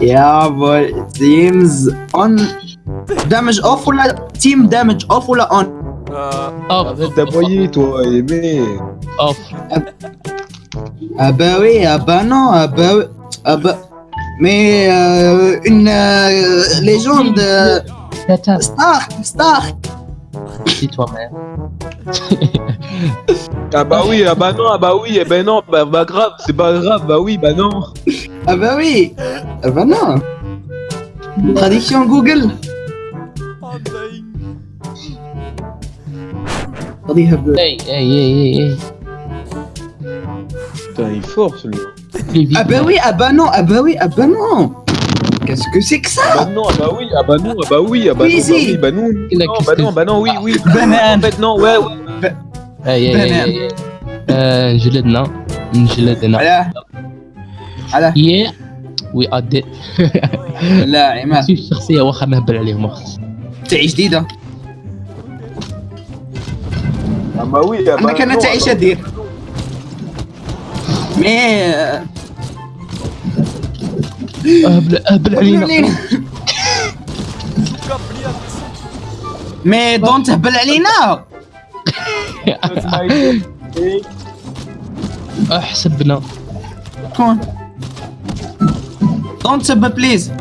Jawohl. Teams on. Damage off ou la. Team damage off ou la on? Euh. Off. Arrête d'aboyer, toi, aimé. Off. Ah bah oui, ah bah non, ah bah oui. Ah bah. Mais euh, une euh, légende. Euh, Stark, Stark. Si toi-même. ah bah oui, ah bah non, ah bah oui, eh ben non, bah, bah grave, c'est pas grave, bah oui, bah non. Ah bah oui Ah bah non Traduction Google I'm Hey, hey, hey, hey, hey. Putain, il est fort celui-là. Ah bah oui, ah bah non, ah bah oui, ah bah non Qu'est-ce que c'est que ça? Ah bah non, ah bah oui, ah bah non, ah bah oui, ah bah non, bah oui, bah non, non bah non, bah non, oui, oui. Ah, Banane En fait, non, ouais, ouais. Hey, hey, hey, hey. Bah euh, je l'aide, non. Je l'aide, non. Voilà. على؟ يا وي ادي لا لا عماد. الشخصيه واخا نهبل عليهم. تعي جديدة. أما وي أنا كان تعي شديد مي اهبل أهبل علينا. مي دون تهبل علينا. أحسبنا. كون. دون تسب بليز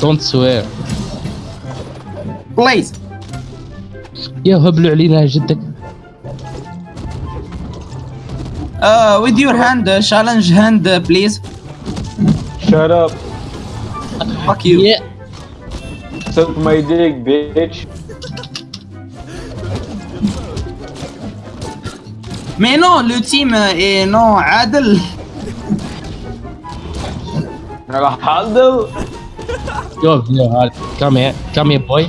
دونت سوير بليز يا هبلوا علينا جدك Uh, with your hand, uh, challenge hand, uh, please. Shut up, Fuck you. Yeah. suck my dick, bitch. Mais non, le team euh, est non عادل. Ronaldo. Go, Ronaldo. Come here. Come here, boy.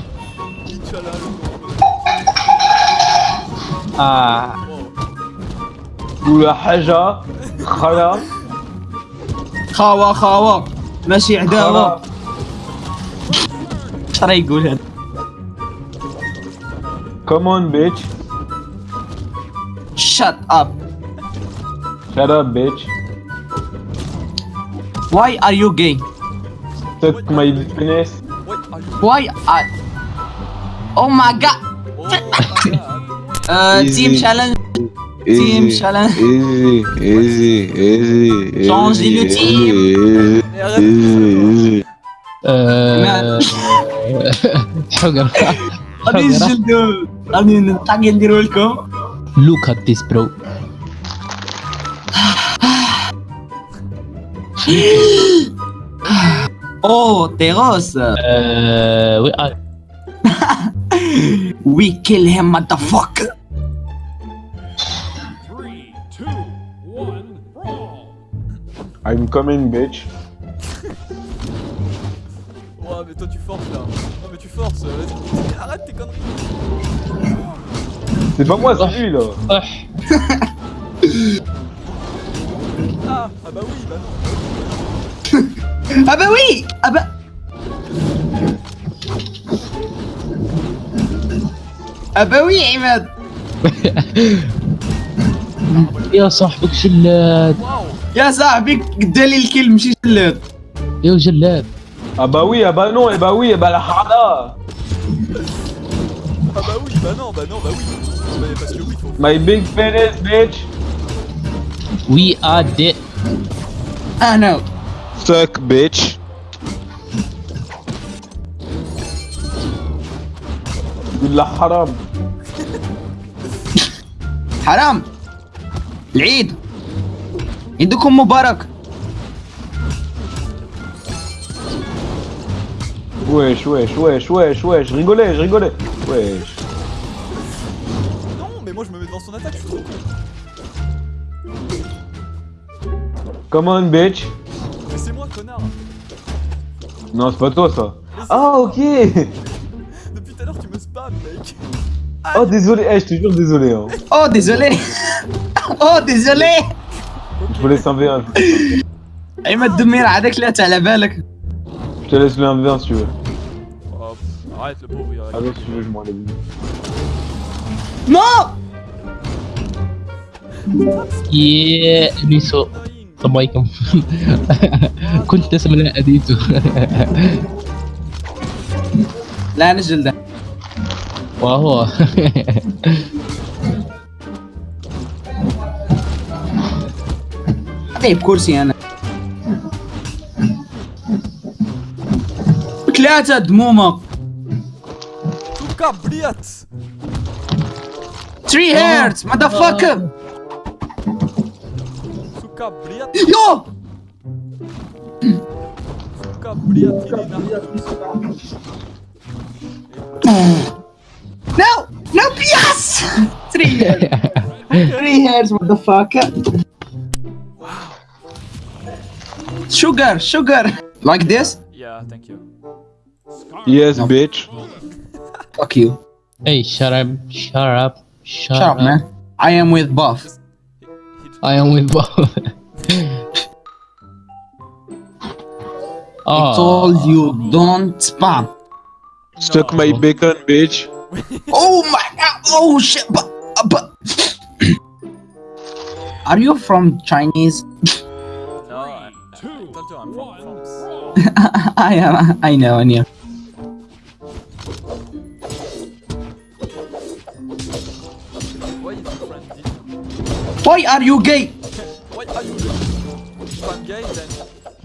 آه. ولا حاجة خلا خاوة خاوة ماشي عداوة اش راه يقول هذا كومون بيتش شات اب شات اب بيتش Why are you gay? Suck my penis. Why are... Oh my god. Uh, Easy. team challenge. Team challenge. Easy, easy, easy, easy. Changez le team. Easy, easy. Euh... حقر غادي نجلدو غادي نطاقي نديرو لكم. Look at this bro Oh, Teros. euh... We are... We kill him, motherfucker. Three, two, one, brawl! I'm coming, bitch. Ouais, mais toi tu forces là. Non, mais tu forces, vas-y. Arrête tes conneries. C'est pas moi, c'est lui, là. Ah, Ah, ah bah oui, bah non. Ah bah oui Ah bah... Ah bah oui عماد يا صاحبك جلاد Waouh يا صاحبي قدالي الكل ماشي جلاد يا جلاد Ah bah oui, ah bah non, eh bah oui, eh bah la hada. Ah bah oui, bah non, bah non, bah oui. Bah, parce que oui, faut. My big penis, bitch. We are dead Ah, no. Suck, bitch. قول حرام. حرام. العيد. عيدكم مبارك. ويش ويش ويش ويش ويش ريغولي ريغولي ويش. Come on, bitch. Mais c'est moi, connard. Non, c'est pas toi, ça. Ah, ok. Depuis tout à l'heure, tu me spam, mec. Aïe. Oh, désolé. Eh, je te jure, désolé. Hein. Oh, désolé. oh, désolé. Je voulais s'inverser. Il m'a donné la avec là, t'as la balak. Je te laisse le 1v1 si tu veux. Oh, arrête le pauvre. Ah, ouais, si tu veux, je m'en allais. Non! Yeah, Nisso. طبايكم كنت اسم لها أديته. لا نزل ده. واهو طيب كرسي أنا. ثلاثة دمومك توكا بريت 3 هيرتز ماذا فاكر No! No O cabrito, Não! Pias! Three heads! Three the fuck? Wow. Sugar, sugar. Like this? Yeah, thank you. Yes, no. bitch. Fuck you. Hey, shut up, shut up, shut, shut up. Up, man. I am with Buff. I am with Bob I oh told you don't spam Suck my bacon, bitch. Oh my god! Oh shit! But, uh, but are you from Chinese? no, I, I told I'm from one, France. brawl. I am. I know. I know. Why are you gay? Why are you If I'm gay, then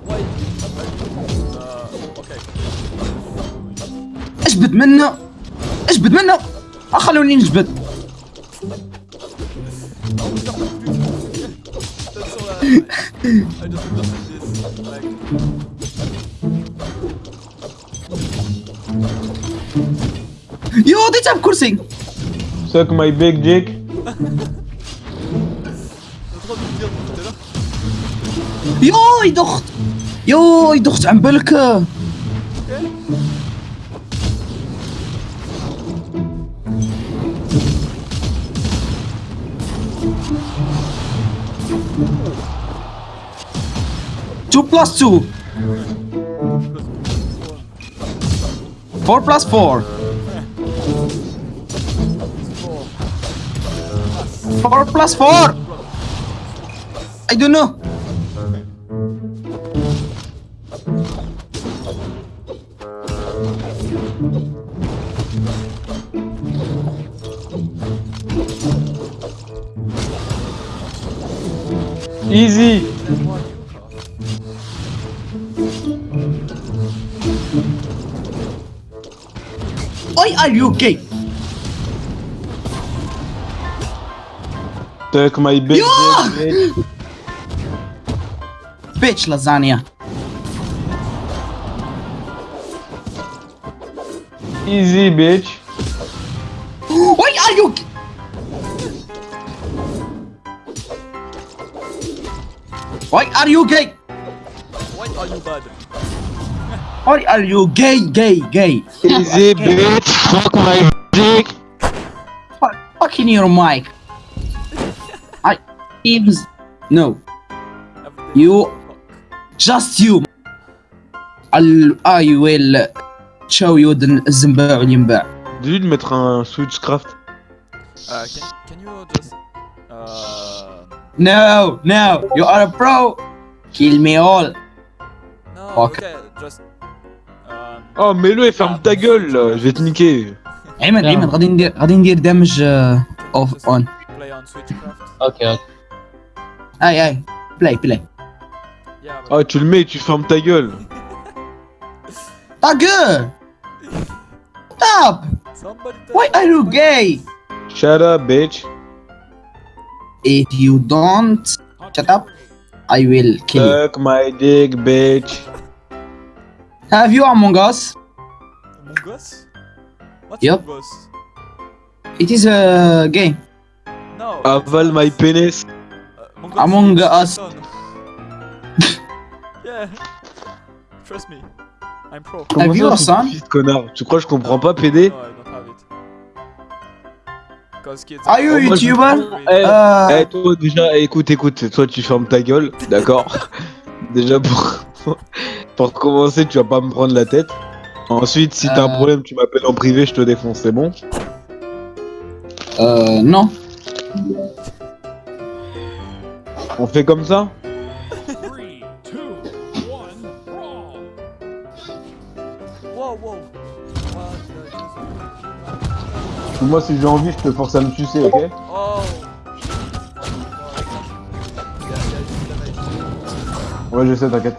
why are you... Uh, okay. اجبد منه اجبد منه آه، خلوني نجبد That's all I, I just understood this. Like, يو ضيتها بكرسي Suck my big dick. Joj, docht! je docht en bulken! Two plus two. Four plus four. Four plus four. I don't know. Easy. Why are you gay? Suck my big Yeah. bitch. Bitch lasagna. Easy, bitch. Why are you? Why are you gay? Why are you bad? Why are you gay, gay, gay? Easy, bitch. Fuck my dick. Fuck, in your mic. I. Ibs. No. You. Just you. I'll, I will show you the Zimbabwe. you need to put a switchcraft. Uh, can, can you just. Uh... No, no, you are a pro. Kill me all. No, Fuck. okay, just... Um... Oh, mets-le et ferme ta gueule, là. Je vais te niquer. عماد Yeah. عماد غادي ندير غادي ندير دمج اوف just اون. Play on Switchcraft. okay okay اي اي بلاي بلاي. Yeah, but... Oh, tu le mets et tu fermes ta gueule. Ta gueule. Stop. Somebody tell Why me are you what- gay? Shut up, bitch. If you don't shut up, I will kill you. Suck my dick, bitch. Have you Among Us? Among Us? What's Yep. Among Us? It is a game. No. Avale my penis. Uh, Among Us. yeah. Trust me. I'm pro. Have you a son? connard? Tu crois que je comprends pas, PD No, Are you Oh, YouTuber? Eh, Uh, Eh, toi, déjà, écoute, écoute. Toi, tu fermes ta gueule, d'accord Déjà, pour... pour commencer, tu vas pas me prendre la tête. Ensuite, si t'as un Euh. problème, tu m'appelles en privé, je te défonce, c'est bon uh, no. On fait comme ça? Moi, si j'ai envie, je te force à me sucer, ok. Ouais, je sais, t'inquiète.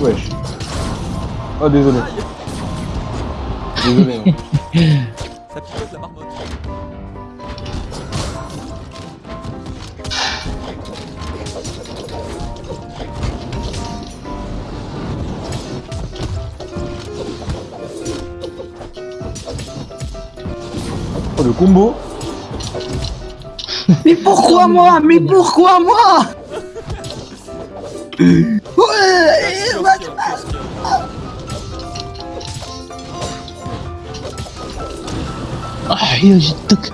Wesh. Oh, désolé. Désolé. hein. Ça picote la marmotte. Oh, le combo. Mais pourquoi moi? Mais pourquoi moi? تحية جدك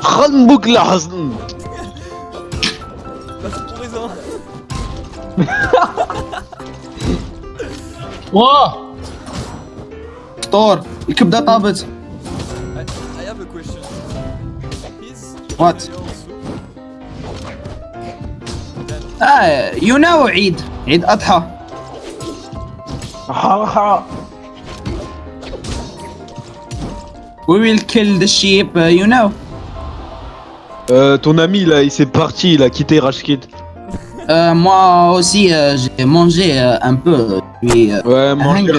خنبك لحظن واه طور الكبده طابت I have a question. Is What? آه، you know عيد عيد أضحى. We will kill the sheep, uh, you know. Euh, ton ami là, il s'est parti, il a quitté Rashkit. Euh, moi aussi, euh, j'ai mangé euh, un peu. Puis, euh, Ouais, Hungry.